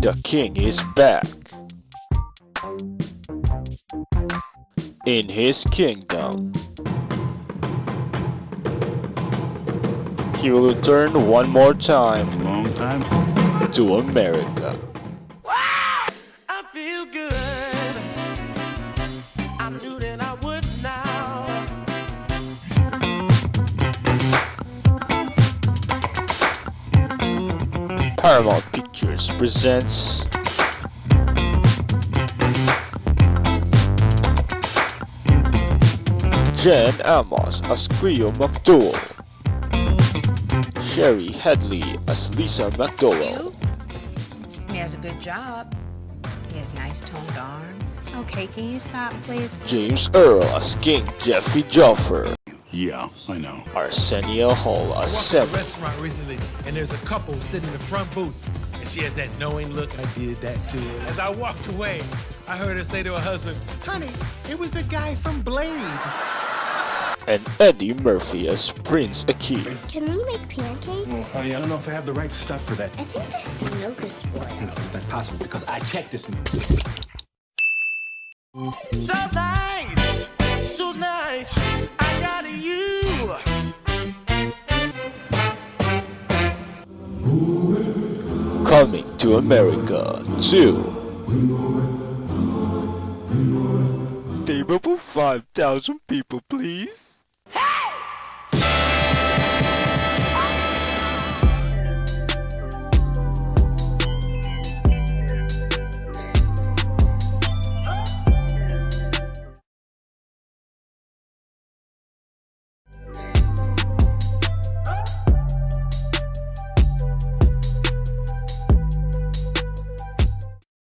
The king is back. In his kingdom. He will return one more time Long time. to America. Paramount Pictures presents John Amos as Cleo McDowell, Shari Headley as Lisa McDowell, You? He has a good job. He has nice toned arms. Okay, can you stop, please? James Earl as King Jaffe Joffer, Yeah, I know. Arsenio Hall as walked in a restaurant recently, and there's a couple sitting in the front booth, and she has that knowing look. I did that to her. As I walked away, I heard her say to her husband, "Honey, it was the guy from Blade." and Eddie Murphy as Prince Akeem. Can we make pancakes? Honey, I don't know if I have the right stuff for that. I think this milk is spoiled. No, it's not possible because I checked this milk. So nice, Coming to America 2. Table for 5,000 people, please.